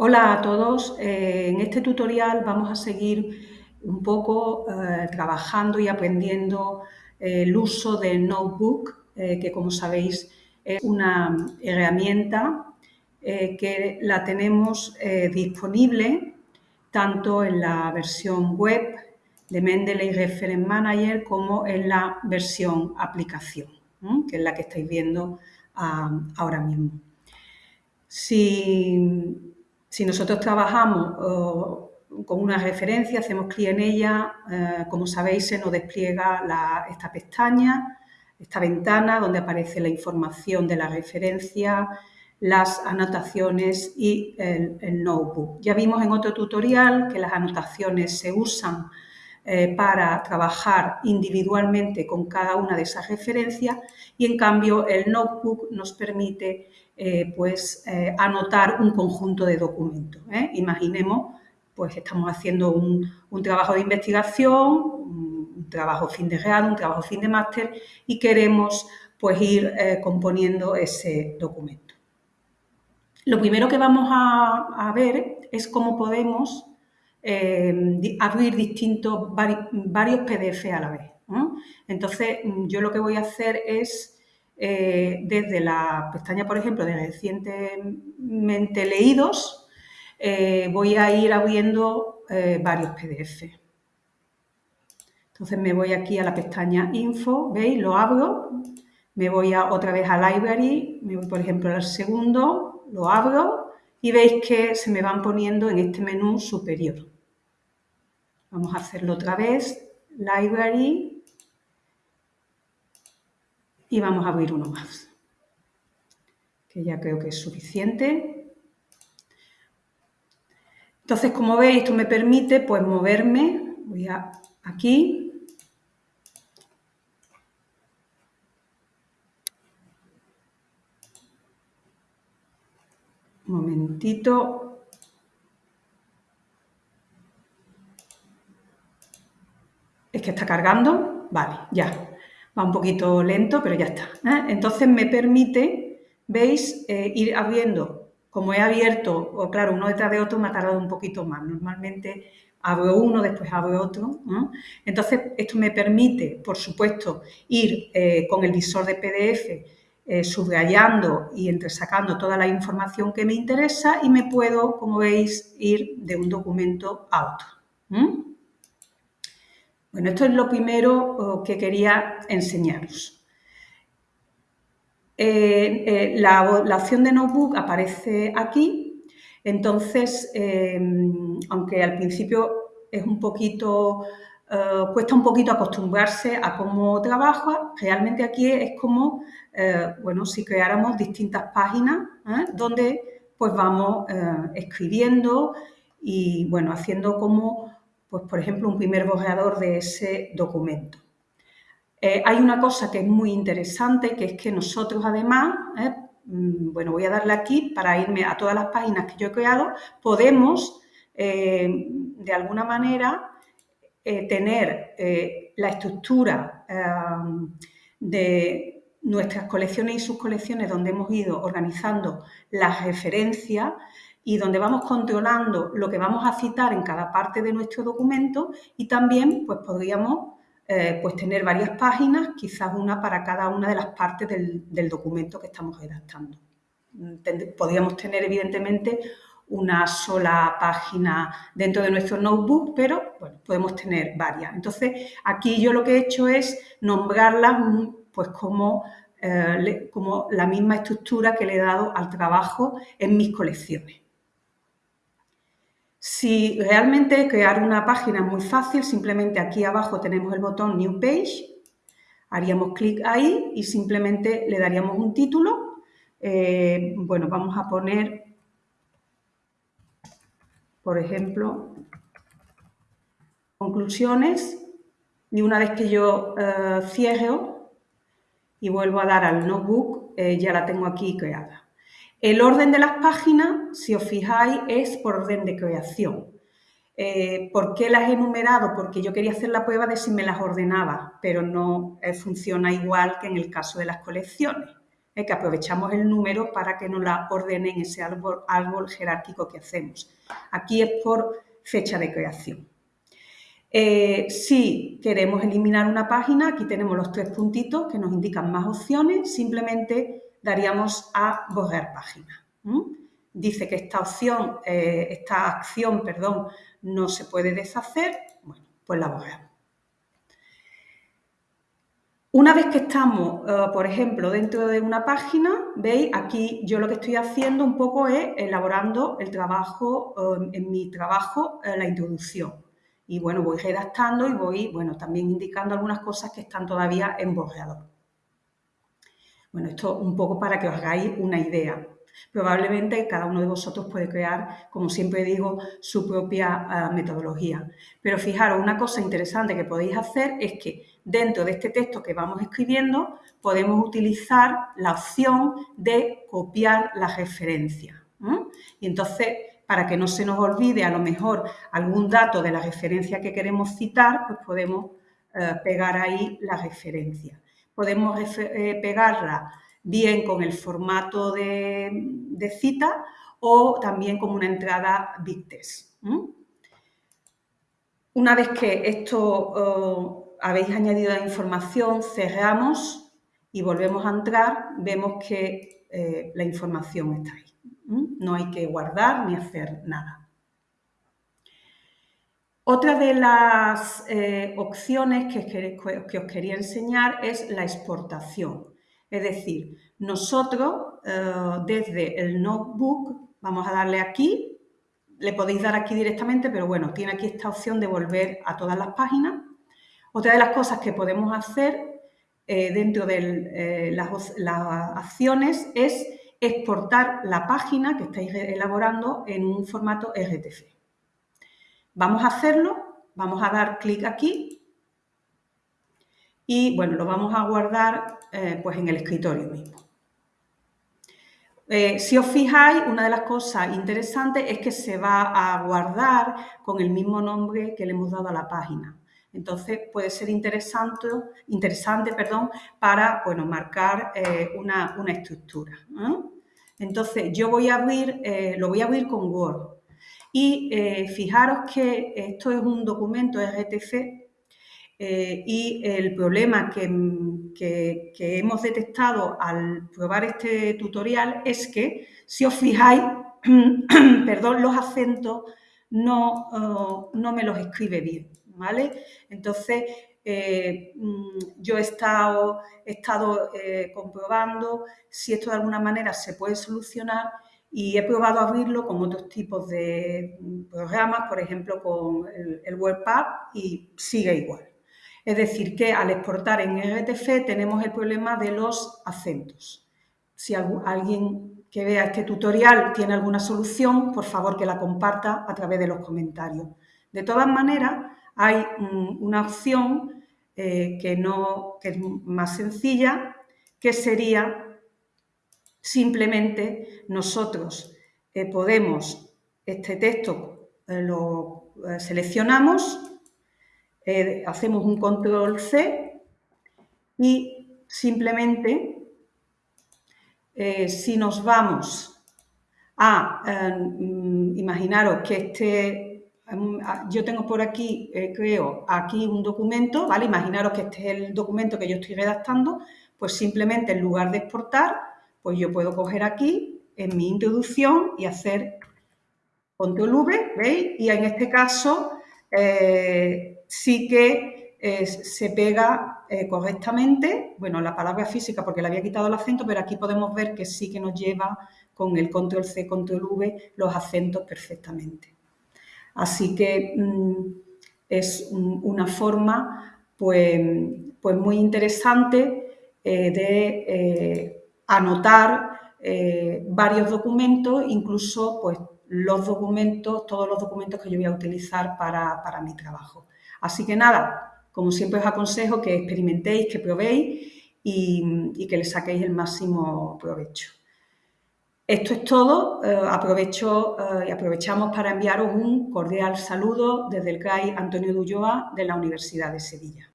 Hola a todos, eh, en este tutorial vamos a seguir un poco eh, trabajando y aprendiendo eh, el uso del notebook, que como sabéis es una herramienta que la tenemos disponible tanto en la versión web de Mendeley Reference Manager como en la versión aplicación, que es la que estáis viendo ah, ahora mismo. Si si nosotros trabajamos con una referencia, hacemos clic en ella, eh, como sabéis se nos despliega esta pestaña, esta ventana donde aparece la información de la referencia, las anotaciones y el, notebook. Ya vimos en otro tutorial que las anotaciones se usan eh, para trabajar individualmente con cada una de esas referencias y en cambio el notebook nos permite eh, pues, eh, anotar un conjunto de documentos. ¿eh? Imaginemos, pues estamos haciendo un, trabajo de investigación, un, trabajo fin de grado, un trabajo fin de máster y queremos pues, ir componiendo ese documento. Lo primero que vamos a, ver es cómo podemos abrir distintos, varios PDF a la vez. Entonces, yo lo que voy a hacer es eh, desde la pestaña, por ejemplo, de recientemente leídos, eh, voy a ir abriendo eh, varios PDF. Entonces me voy aquí a la pestaña Info, ¿veis? Lo abro, me voy otra vez a Library, me voy por ejemplo al segundo, lo abro y veis que se me van poniendo en este menú superior. Vamos a hacerlo otra vez, Library, y vamos a abrir uno más, que ya creo que es suficiente. Entonces, como veis, esto me permite pues moverme, voy a aquí, un momentito, es que está cargando, vale, ya, va un poquito lento, pero ya está. ¿eh? Entonces me permite, veis, eh, ir abriendo, como he abierto, o claro, uno detrás de otro me ha tardado un poquito más. Normalmente abro uno, después abro otro. Entonces esto me permite, por supuesto, ir eh, con el visor de PDF subrayando y entresacando toda la información que me interesa y me puedo, como veis, ir de un documento a otro. Bueno, esto es lo primero oh, que quería enseñaros. Eh, eh, la, opción de notebook aparece aquí, entonces, em, aunque al principio es un poquito, eh, cuesta un poquito acostumbrarse a cómo trabaja, realmente aquí es como, bueno, si creáramos distintas páginas donde pues vamos escribiendo y, bueno, haciendo como pues por ejemplo, un primer borrador de ese documento. Eh, hay una cosa que es muy interesante, que es que nosotros además, eh, mm, bueno, voy a darle aquí para irme a todas las páginas que yo he creado, podemos eh, de alguna manera tener la estructura de nuestras colecciones y sus colecciones donde hemos ido organizando las referencias y donde vamos controlando lo que vamos a citar en cada parte de nuestro documento y también pues podríamos eh, pues tener varias páginas, quizás una para cada una de las partes del, documento que estamos redactando. Podríamos tener evidentemente una sola página dentro de nuestro notebook, pero bueno, podemos tener varias. Entonces, aquí yo lo que he hecho es nombrarlas pues como, eh, como la misma estructura que le he dado al trabajo en mis colecciones. Si realmente crear una página es muy fácil, simplemente aquí abajo tenemos el botón New Page, haríamos clic ahí y simplemente le daríamos un título. Eh, bueno, vamos a poner, por ejemplo, conclusiones y una vez que yo eh, cierro y vuelvo a dar al notebook, eh, ya la tengo aquí creada. El orden de las páginas, si os fijáis, es por orden de creación. Eh, ¿Por qué las he enumerado? Porque yo quería hacer la prueba de si me las ordenaba, pero no eh, funciona igual que en el caso de las colecciones. ¿eh? que aprovechamos el número para que nos la ordenen ese árbol, árbol jerárquico que hacemos. Aquí es por fecha de creación. Eh, si queremos eliminar una página, aquí tenemos los tres puntitos que nos indican más opciones, simplemente daríamos a borrar página. Dice que esta opción, eh, esta acción, perdón, no se puede deshacer, bueno, pues la borramos. Una vez que estamos, eh, por ejemplo, dentro de una página, veis, aquí yo lo que estoy haciendo un poco es elaborando el trabajo, en mi trabajo, la introducción y bueno, voy redactando y voy, bueno, también indicando algunas cosas que están todavía en borrador. Bueno, esto un poco para que os hagáis una idea. Probablemente cada uno de vosotros puede crear, como siempre digo, su propia ah, metodología. Pero fijaros, una cosa interesante que podéis hacer es que dentro de este texto que vamos escribiendo podemos utilizar la opción de copiar la referencia. Y entonces para que no se nos olvide a lo mejor algún dato de la referencia que queremos citar, pues podemos eh, pegar ahí la referencia. Podemos eh, pegarla bien con el formato de, cita o también como una entrada BigText. Una vez que esto eh, habéis añadido la información, cerramos y volvemos a entrar, vemos que la información está ahí. No hay que guardar ni hacer nada. Otra de las eh, opciones que, os quería enseñar es la exportación. Es decir, nosotros eh, desde el notebook, vamos a darle aquí, le podéis dar aquí directamente, pero bueno, tiene aquí esta opción de volver a todas las páginas. Otra de las cosas que podemos hacer eh, dentro de las acciones es exportar la página que estáis elaborando en un formato RTF. Vamos a hacerlo, vamos a dar clic aquí y bueno, lo vamos a guardar eh, pues en el escritorio mismo. Eh, si os fijáis, una de las cosas interesantes es que se va a guardar con el mismo nombre que le hemos dado a la página. Entonces puede ser interesante, interesante perdón, para bueno, marcar eh, una, estructura. Entonces yo voy a abrir, lo voy a abrir con Word. Y eh, fijaros que esto es un documento RTF y el problema que, hemos detectado al probar este tutorial es que, si os fijáis, perdón, los acentos no, oh, no me los escribe bien. ¿vale? Entonces, eh, mm, yo he estado, estado eh, comprobando si esto de alguna manera se puede solucionar y he probado abrirlo con otros tipos de programas, por ejemplo con el, el y sigue igual. Es decir, que al exportar en RTF tenemos el problema de los acentos. Si alguien que vea este tutorial tiene alguna solución, por favor que la comparta a través de los comentarios. De todas maneras, hay una opción eh, que, no, es más sencilla, que sería simplemente nosotros eh, podemos, este texto eh, lo seleccionamos, hacemos un control C y simplemente si nos vamos a, imaginaros que este Ah, yo tengo por aquí, eh, creo, aquí un documento, ¿vale? Imaginaros que este es el documento que yo estoy redactando, pues simplemente en lugar de exportar, pues yo puedo coger aquí en mi introducción y hacer control V, ¿veis? Y en este caso eh, sí que eh, se pega correctamente, bueno, la palabra física porque le había quitado el acento, pero aquí podemos ver que sí que nos lleva con el control C, control V los acentos perfectamente. Así que mm, es una forma pues, pues muy interesante eh, de eh, anotar eh, varios documentos, incluso pues, los documentos, todos los documentos que yo voy a utilizar para, mi trabajo. Así que nada, como siempre os aconsejo que experimentéis, que probéis y, y que le saquéis el máximo provecho. Esto es todo. Eh, aprovecho eh, y aprovechamos para enviaros un cordial saludo desde el CAI Antonio Dulloa de la Universidad de Sevilla.